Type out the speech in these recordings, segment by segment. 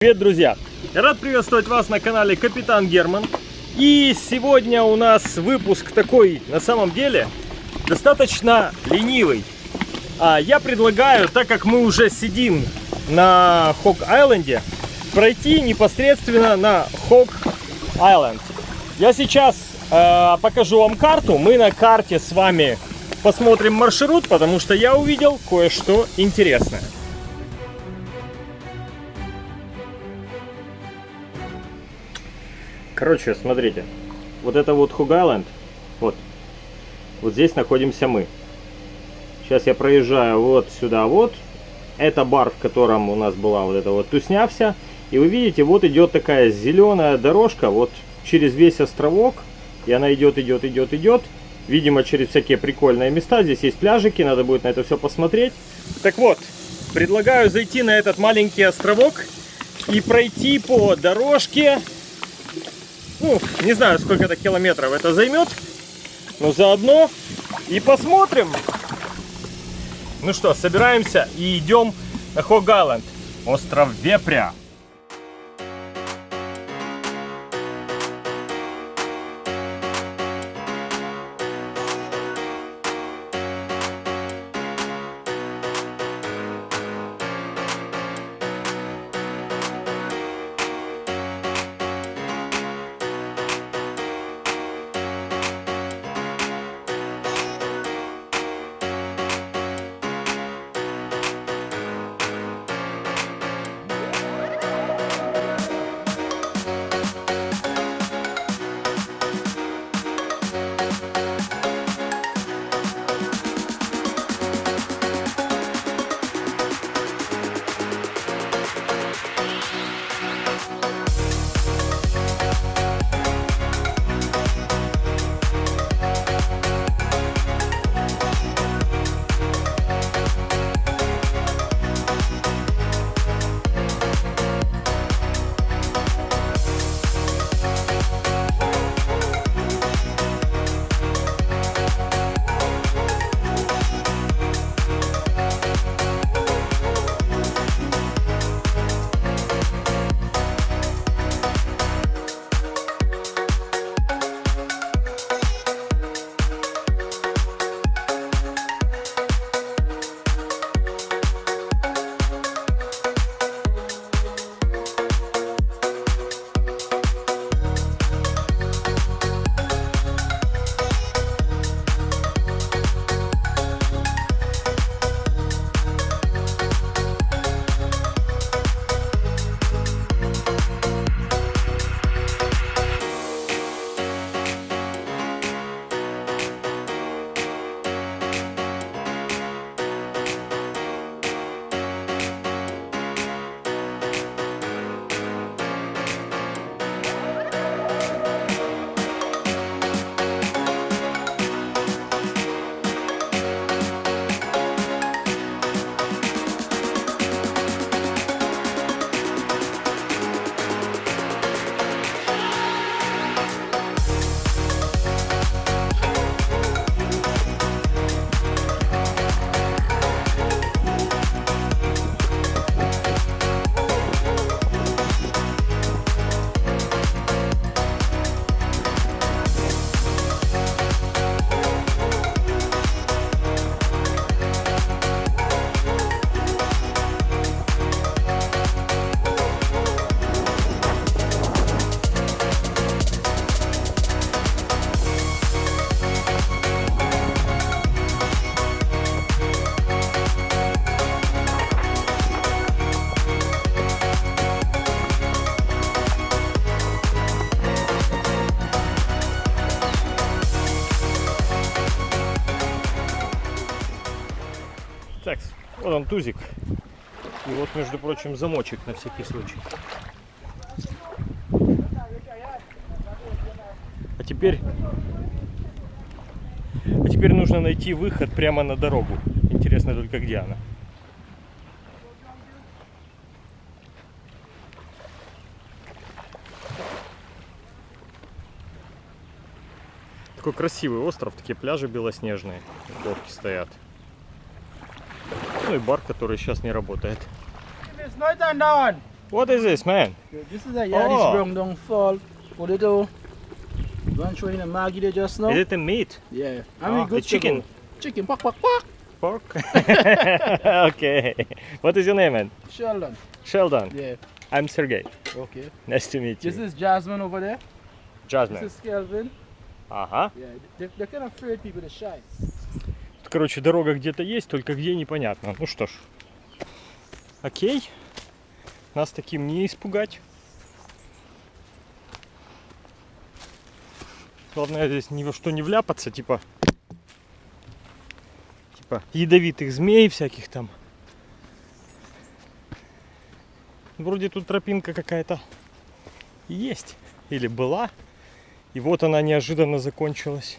Привет, друзья! Я рад приветствовать вас на канале Капитан Герман. И сегодня у нас выпуск такой, на самом деле, достаточно ленивый. А я предлагаю, так как мы уже сидим на Хок-Айленде, пройти непосредственно на Хок-Айленд. Я сейчас э, покажу вам карту. Мы на карте с вами посмотрим маршрут, потому что я увидел кое-что интересное. Короче, смотрите. Вот это вот Хугайленд. Вот. Вот здесь находимся мы. Сейчас я проезжаю вот сюда вот. Это бар, в котором у нас была вот эта вот тусня вся. И вы видите, вот идет такая зеленая дорожка вот через весь островок. И она идет, идет, идет, идет. Видимо, через всякие прикольные места. Здесь есть пляжики, надо будет на это все посмотреть. Так вот, предлагаю зайти на этот маленький островок и пройти по дорожке ну, не знаю, сколько это километров это займет. Но заодно и посмотрим. Ну что, собираемся и идем на Хогаланд, остров Вепря. Он тузик. И вот, между прочим, замочек на всякий случай. А теперь... А теперь нужно найти выход прямо на дорогу. Интересно только, где она. Такой красивый остров, такие пляжи белоснежные, лодки стоят. Ну и бар, который сейчас не работает. What is this, man? This is a yard Oh. brown down fall. Potato. Show you the Maggie there just now? Is it the meat? Yeah. I Ah, mean, the good chicken. Chicken, pak, pak, pak. Pork? okay. What is your name, man? Sheldon. Sheldon. Yeah. I'm Sergey. Okay. Nice to meet you. This is Jasmine over there. Jasmine. This is Kelvin. Ага. Yeah. They, they're kind of afraid people to shy. Короче, дорога где-то есть, только где непонятно. Ну что ж. Окей. Нас таким не испугать. Главное здесь ни во что не вляпаться, типа... Типа ядовитых змей всяких там. Вроде тут тропинка какая-то есть. Или была. И вот она неожиданно закончилась.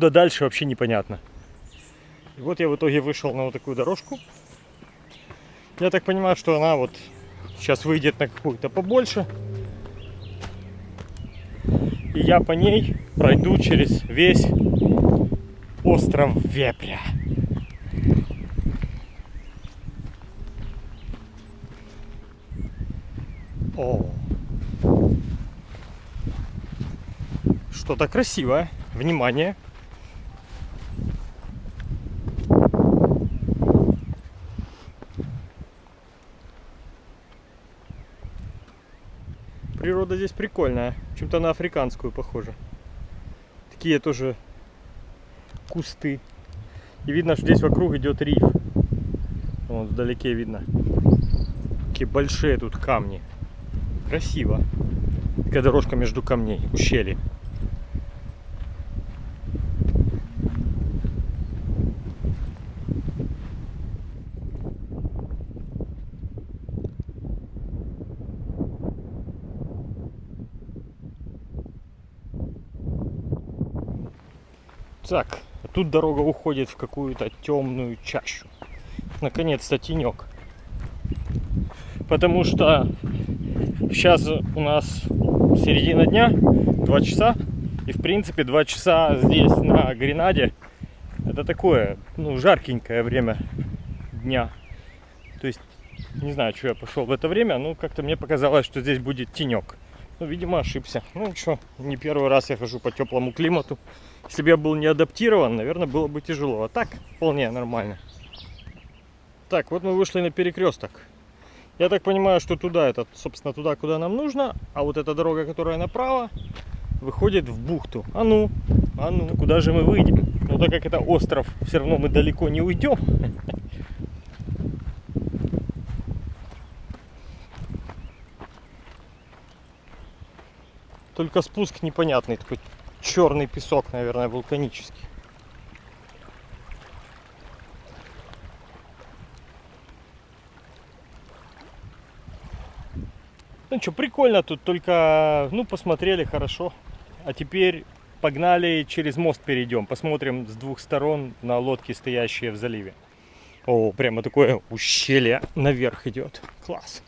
Куда дальше вообще непонятно. И вот я в итоге вышел на вот такую дорожку. Я так понимаю, что она вот сейчас выйдет на какую-то побольше. И я по ней пройду через весь остров Вепря. О, что-то красивое. Внимание. Природа здесь прикольная. Чем-то на африканскую похоже. Такие тоже кусты. И видно, что здесь вокруг идет риф. Вон вдалеке видно. Такие большие тут камни. Красиво. Такая дорожка между камней, ущелье. Так, тут дорога уходит в какую-то темную чащу. Наконец-то тенек. Потому что сейчас у нас середина дня, 2 часа. И в принципе 2 часа здесь на Гренаде это такое, ну, жаркенькое время дня. То есть, не знаю, что я пошел в это время, но как-то мне показалось, что здесь будет тенек. Ну, видимо, ошибся. Ну, что, не первый раз я хожу по теплому климату. Если бы я был не адаптирован, наверное, было бы тяжело. А так, вполне нормально. Так, вот мы вышли на перекресток. Я так понимаю, что туда, это, собственно, туда, куда нам нужно. А вот эта дорога, которая направо, выходит в бухту. А ну, а ну, куда же мы выйдем? Ну, так как это остров, все равно мы далеко не уйдем. Только спуск непонятный, такой черный песок, наверное, вулканический. Ну что, прикольно тут, только, ну, посмотрели хорошо. А теперь погнали через мост перейдем, посмотрим с двух сторон на лодки, стоящие в заливе. О, прямо такое ущелье наверх идет. Класс.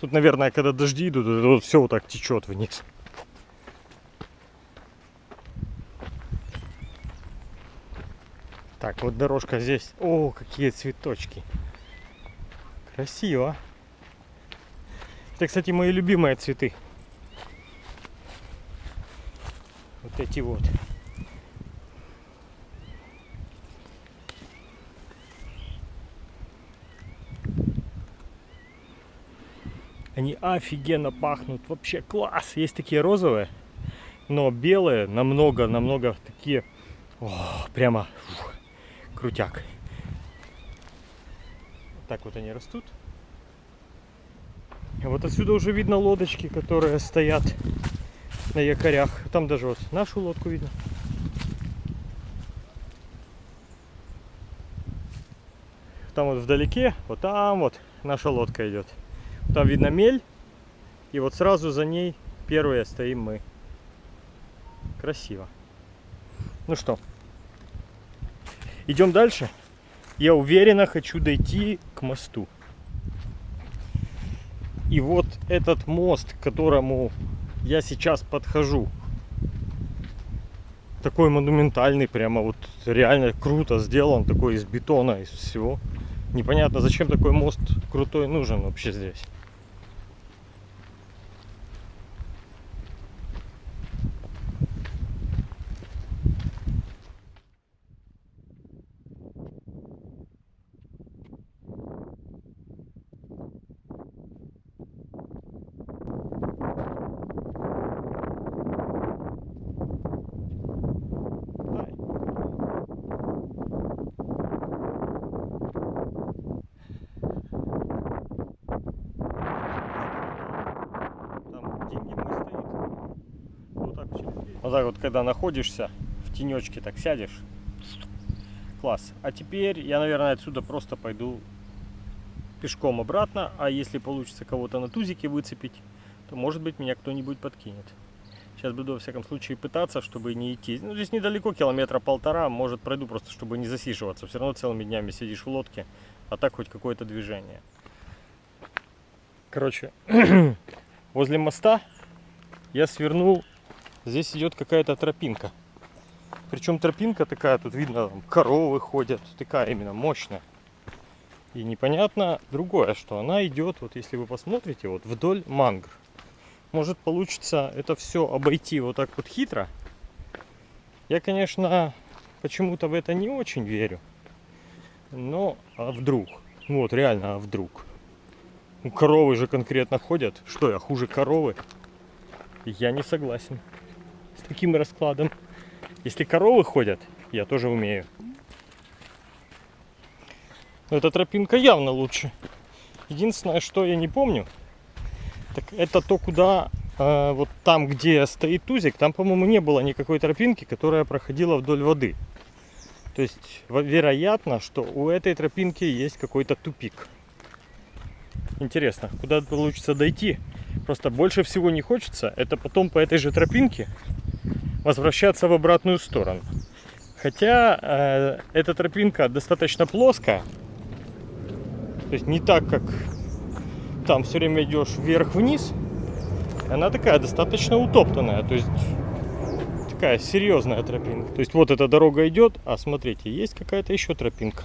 Тут, наверное, когда дожди идут, это вот все вот так течет вниз. Так, вот дорожка здесь. О, какие цветочки. Красиво. Это, кстати, мои любимые цветы. Вот эти вот. Они офигенно пахнут. Вообще класс. Есть такие розовые, но белые намного-намного такие. О, прямо фух, крутяк. Так вот они растут. И вот отсюда уже видно лодочки, которые стоят на якорях. Там даже вот нашу лодку видно. Там вот вдалеке, вот там вот наша лодка идет. Там видно мель. И вот сразу за ней первые стоим мы. Красиво. Ну что, идем дальше. Я уверенно хочу дойти к мосту. И вот этот мост, к которому я сейчас подхожу. Такой монументальный, прямо вот реально круто сделан, такой из бетона, из всего. Непонятно, зачем такой мост крутой нужен вообще здесь. Ай. Там деньги мой стоит. Вот так через дверь. Вот так вот, когда находишься в тенечке, так сядешь. Класс. А теперь я, наверное, отсюда просто пойду пешком обратно. А если получится кого-то на тузике выцепить, то, может быть, меня кто-нибудь подкинет. Сейчас буду, во всяком случае, пытаться, чтобы не идти. Ну, здесь недалеко, километра полтора. Может, пройду просто, чтобы не засиживаться. Все равно целыми днями сидишь в лодке, а так хоть какое-то движение. Короче, возле моста я свернул. Здесь идет какая-то тропинка. Причем тропинка такая, тут видно, там коровы ходят. Такая именно мощная. И непонятно другое, что она идет, вот если вы посмотрите, вот вдоль мангр может получится это все обойти вот так вот хитро. Я, конечно, почему-то в это не очень верю. Но а вдруг? Ну Вот реально, а вдруг? Ну, коровы же конкретно ходят. Что я хуже коровы? Я не согласен с таким раскладом. Если коровы ходят, я тоже умею. Но эта тропинка явно лучше. Единственное, что я не помню, так это то, куда э, вот там, где стоит тузик, там, по-моему, не было никакой тропинки, которая проходила вдоль воды. То есть, вероятно, что у этой тропинки есть какой-то тупик. Интересно, куда получится дойти? Просто больше всего не хочется, это потом по этой же тропинке возвращаться в обратную сторону. Хотя э, эта тропинка достаточно плоская, то есть не так, как там все время идешь вверх-вниз, она такая достаточно утоптанная, то есть такая серьезная тропинка. То есть вот эта дорога идет, а смотрите, есть какая-то еще тропинка.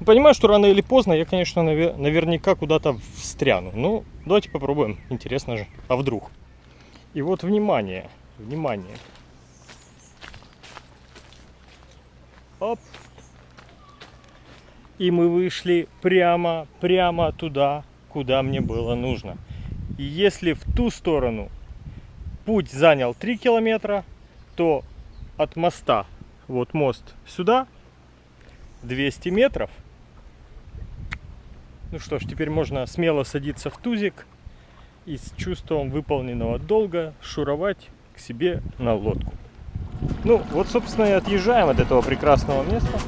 Ну, Понимаю, что рано или поздно я, конечно, наве- наверняка куда-то встряну. Ну, давайте попробуем, интересно же. А вдруг? И вот внимание, внимание. Оп. И мы вышли прямо, прямо туда, куда мне было нужно. И если в ту сторону путь занял 3 километра, то от моста, вот мост сюда, 200 метров. Ну что ж, теперь можно смело садиться в тузик и с чувством выполненного долга шуровать к себе на лодку. Ну, вот, собственно, и отъезжаем от этого прекрасного места.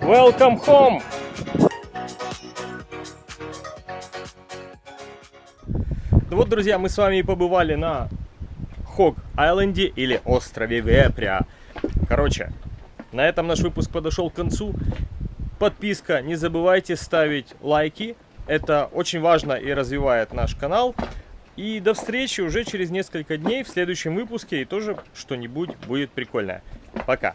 Welcome home! Ну вот, друзья, мы с вами и побывали на Хог-Айленде или острове Вепря. Короче, на этом наш выпуск подошел к концу. Подписка, не забывайте ставить лайки. Это очень важно и развивает наш канал. И до встречи уже через несколько дней в следующем выпуске и тоже что-нибудь будет прикольное. Пока!